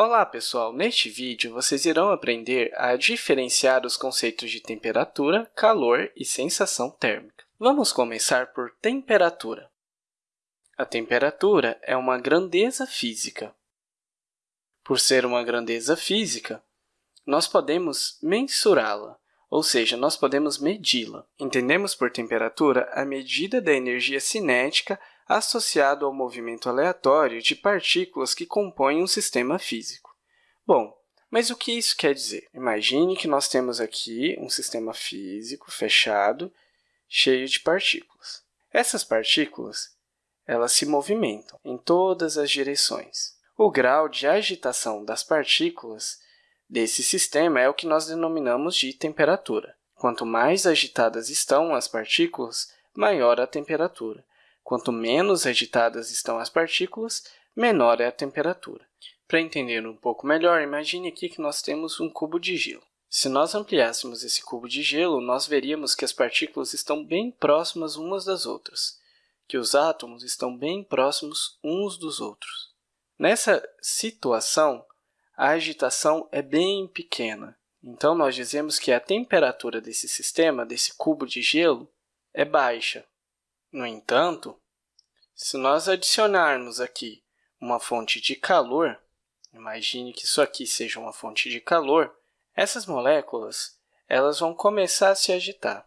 Olá, pessoal! Neste vídeo, vocês irão aprender a diferenciar os conceitos de temperatura, calor e sensação térmica. Vamos começar por temperatura. A temperatura é uma grandeza física. Por ser uma grandeza física, nós podemos mensurá-la, ou seja, nós podemos medi-la. Entendemos por temperatura a medida da energia cinética associado ao movimento aleatório de partículas que compõem um sistema físico. Bom, mas o que isso quer dizer? Imagine que nós temos aqui um sistema físico fechado, cheio de partículas. Essas partículas elas se movimentam em todas as direções. O grau de agitação das partículas desse sistema é o que nós denominamos de temperatura. Quanto mais agitadas estão as partículas, maior a temperatura. Quanto menos agitadas estão as partículas, menor é a temperatura. Para entender um pouco melhor, imagine aqui que nós temos um cubo de gelo. Se nós ampliássemos esse cubo de gelo, nós veríamos que as partículas estão bem próximas umas das outras, que os átomos estão bem próximos uns dos outros. Nessa situação, a agitação é bem pequena. Então, nós dizemos que a temperatura desse sistema, desse cubo de gelo, é baixa. No entanto, se nós adicionarmos aqui uma fonte de calor, imagine que isso aqui seja uma fonte de calor, essas moléculas elas vão começar a se agitar.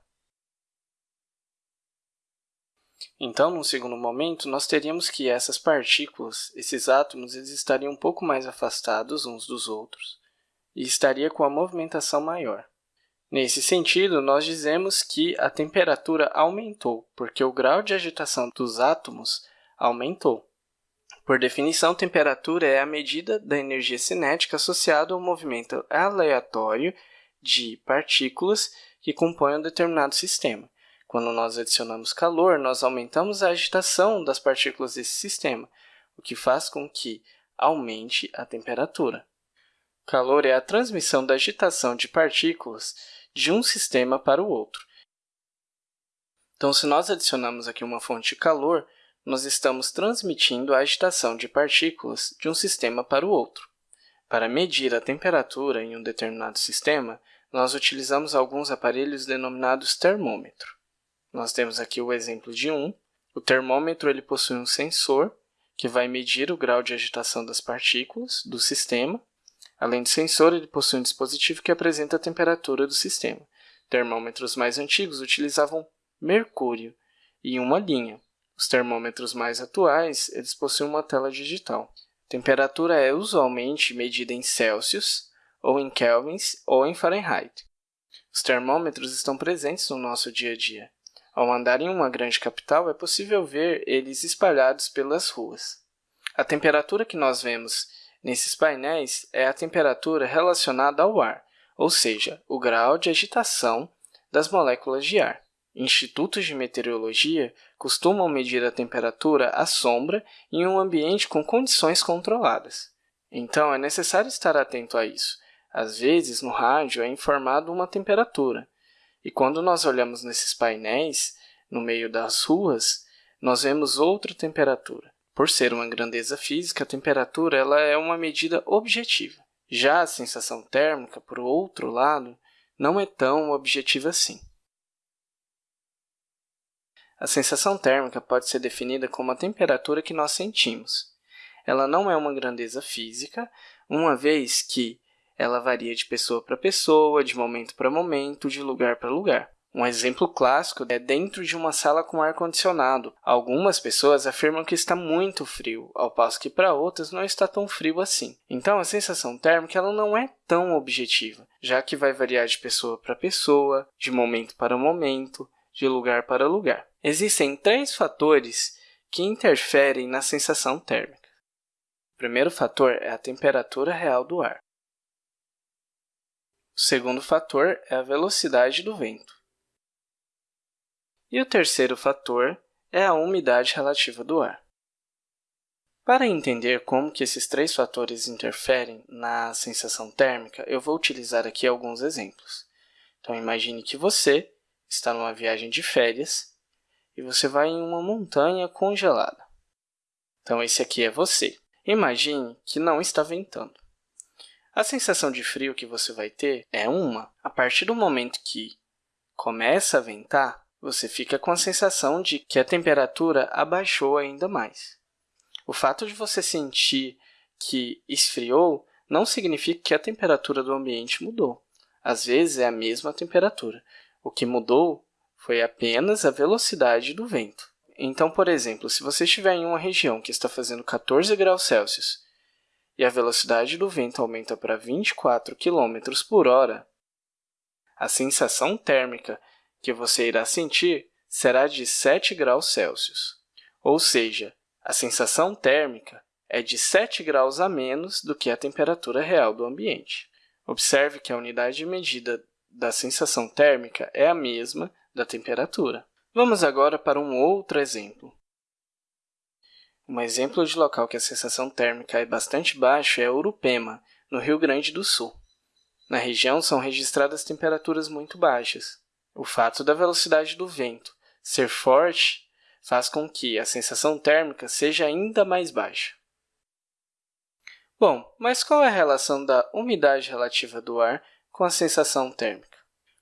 Então, num segundo momento, nós teríamos que essas partículas, esses átomos, eles estariam um pouco mais afastados uns dos outros e estaria com a movimentação maior. Nesse sentido, nós dizemos que a temperatura aumentou, porque o grau de agitação dos átomos aumentou. Por definição, temperatura é a medida da energia cinética associada ao movimento aleatório de partículas que compõem um determinado sistema. Quando nós adicionamos calor, nós aumentamos a agitação das partículas desse sistema, o que faz com que aumente a temperatura. Calor é a transmissão da agitação de partículas de um sistema para o outro. Então, se nós adicionamos aqui uma fonte de calor, nós estamos transmitindo a agitação de partículas de um sistema para o outro. Para medir a temperatura em um determinado sistema, nós utilizamos alguns aparelhos denominados termômetro. Nós temos aqui o exemplo de um. O termômetro ele possui um sensor que vai medir o grau de agitação das partículas do sistema Além do sensor, ele possui um dispositivo que apresenta a temperatura do sistema. Termômetros mais antigos utilizavam mercúrio e uma linha. Os termômetros mais atuais eles possuem uma tela digital. Temperatura é usualmente medida em Celsius, ou em kelvins, ou em Fahrenheit. Os termômetros estão presentes no nosso dia a dia. Ao andar em uma grande capital, é possível ver eles espalhados pelas ruas. A temperatura que nós vemos Nesses painéis é a temperatura relacionada ao ar, ou seja, o grau de agitação das moléculas de ar. Institutos de meteorologia costumam medir a temperatura à sombra em um ambiente com condições controladas. Então, é necessário estar atento a isso. Às vezes, no rádio é informado uma temperatura, e quando nós olhamos nesses painéis, no meio das ruas, nós vemos outra temperatura. Por ser uma grandeza física, a temperatura ela é uma medida objetiva. Já a sensação térmica, por outro lado, não é tão objetiva assim. A sensação térmica pode ser definida como a temperatura que nós sentimos. Ela não é uma grandeza física, uma vez que ela varia de pessoa para pessoa, de momento para momento, de lugar para lugar. Um exemplo clássico é dentro de uma sala com ar-condicionado. Algumas pessoas afirmam que está muito frio, ao passo que para outras não está tão frio assim. Então, a sensação térmica ela não é tão objetiva, já que vai variar de pessoa para pessoa, de momento para momento, de lugar para lugar. Existem três fatores que interferem na sensação térmica. O primeiro fator é a temperatura real do ar. O segundo fator é a velocidade do vento. E o terceiro fator é a umidade relativa do ar. Para entender como que esses três fatores interferem na sensação térmica, eu vou utilizar aqui alguns exemplos. Então, imagine que você está numa viagem de férias e você vai em uma montanha congelada. Então, esse aqui é você. Imagine que não está ventando. A sensação de frio que você vai ter é uma. A partir do momento que começa a ventar, você fica com a sensação de que a temperatura abaixou ainda mais. O fato de você sentir que esfriou não significa que a temperatura do ambiente mudou. Às vezes, é a mesma temperatura. O que mudou foi apenas a velocidade do vento. Então, por exemplo, se você estiver em uma região que está fazendo 14 graus Celsius e a velocidade do vento aumenta para 24 km por hora, a sensação térmica que você irá sentir será de 7 graus Celsius. Ou seja, a sensação térmica é de 7 graus a menos do que a temperatura real do ambiente. Observe que a unidade de medida da sensação térmica é a mesma da temperatura. Vamos agora para um outro exemplo. Um exemplo de local que a sensação térmica é bastante baixa é Urupema, no Rio Grande do Sul. Na região são registradas temperaturas muito baixas. O fato da velocidade do vento ser forte faz com que a sensação térmica seja ainda mais baixa. Bom, mas qual é a relação da umidade relativa do ar com a sensação térmica?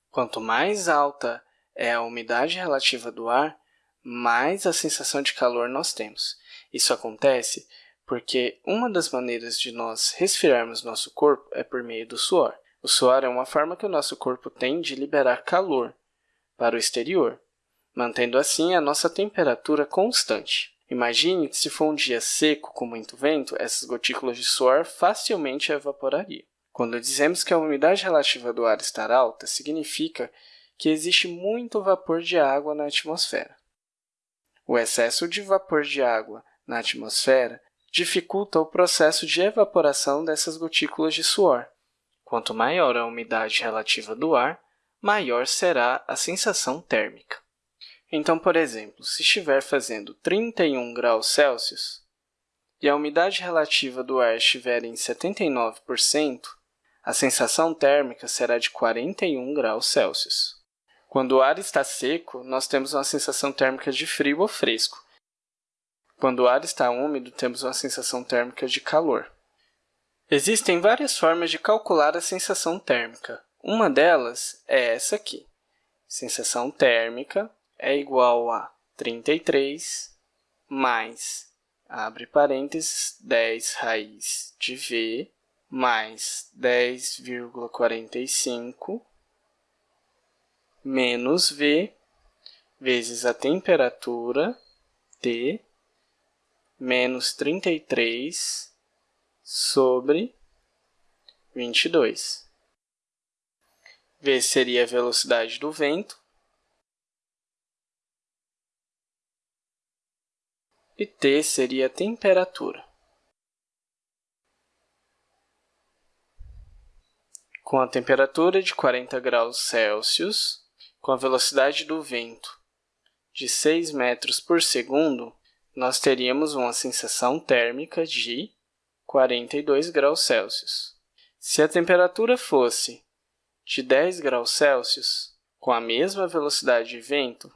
Quanto mais alta é a umidade relativa do ar, mais a sensação de calor nós temos. Isso acontece porque uma das maneiras de nós resfriarmos nosso corpo é por meio do suor. O suor é uma forma que o nosso corpo tem de liberar calor para o exterior, mantendo assim a nossa temperatura constante. Imagine que se for um dia seco com muito vento, essas gotículas de suor facilmente evaporariam. Quando dizemos que a umidade relativa do ar está alta, significa que existe muito vapor de água na atmosfera. O excesso de vapor de água na atmosfera dificulta o processo de evaporação dessas gotículas de suor. Quanto maior a umidade relativa do ar, maior será a sensação térmica. Então, por exemplo, se estiver fazendo 31 graus Celsius e a umidade relativa do ar estiver em 79%, a sensação térmica será de 41 graus Celsius. Quando o ar está seco, nós temos uma sensação térmica de frio ou fresco. Quando o ar está úmido, temos uma sensação térmica de calor. Existem várias formas de calcular a sensação térmica. Uma delas é essa aqui. Sensação térmica é igual a 33 mais, abre parênteses, 10 raiz de V mais 10,45 menos V vezes a temperatura T menos 33 sobre 22. V seria a velocidade do vento, e T seria a temperatura. Com a temperatura de 40 graus Celsius, com a velocidade do vento de 6 metros por segundo, nós teríamos uma sensação térmica de 42 graus Celsius. Se a temperatura fosse de 10 graus Celsius, com a mesma velocidade de vento,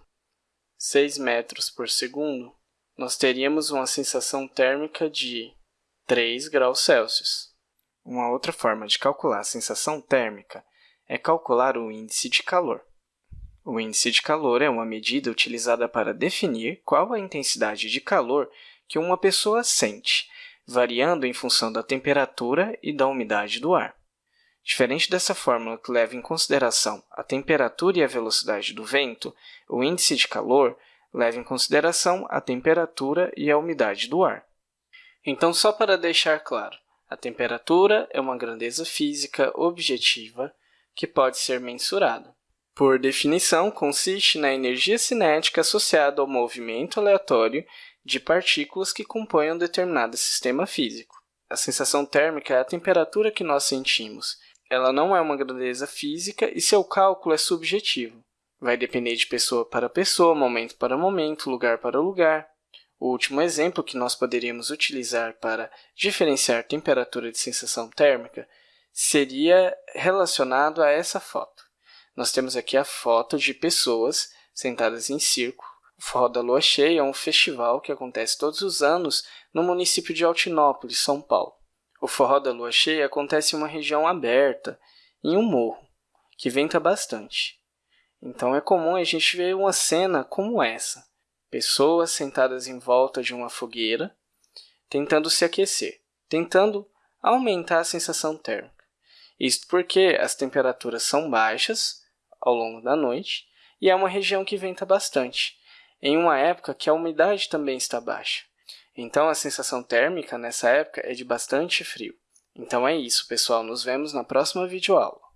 6 metros por segundo, nós teríamos uma sensação térmica de 3 graus Celsius. Uma outra forma de calcular a sensação térmica é calcular o índice de calor. O índice de calor é uma medida utilizada para definir qual a intensidade de calor que uma pessoa sente, variando em função da temperatura e da umidade do ar. Diferente dessa fórmula que leva em consideração a temperatura e a velocidade do vento, o índice de calor leva em consideração a temperatura e a umidade do ar. Então, só para deixar claro, a temperatura é uma grandeza física objetiva que pode ser mensurada. Por definição, consiste na energia cinética associada ao movimento aleatório de partículas que compõem um determinado sistema físico. A sensação térmica é a temperatura que nós sentimos. Ela não é uma grandeza física e seu cálculo é subjetivo. Vai depender de pessoa para pessoa, momento para momento, lugar para lugar. O último exemplo que nós poderíamos utilizar para diferenciar temperatura de sensação térmica seria relacionado a essa foto. Nós temos aqui a foto de pessoas sentadas em círculo. O Forró da Lua Cheia é um festival que acontece todos os anos no município de Altinópolis, São Paulo. O forró da lua cheia acontece em uma região aberta, em um morro, que venta bastante. Então é comum a gente ver uma cena como essa. Pessoas sentadas em volta de uma fogueira, tentando se aquecer, tentando aumentar a sensação térmica. Isto porque as temperaturas são baixas ao longo da noite e é uma região que venta bastante, em uma época que a umidade também está baixa. Então, a sensação térmica nessa época é de bastante frio. Então é isso, pessoal. Nos vemos na próxima videoaula.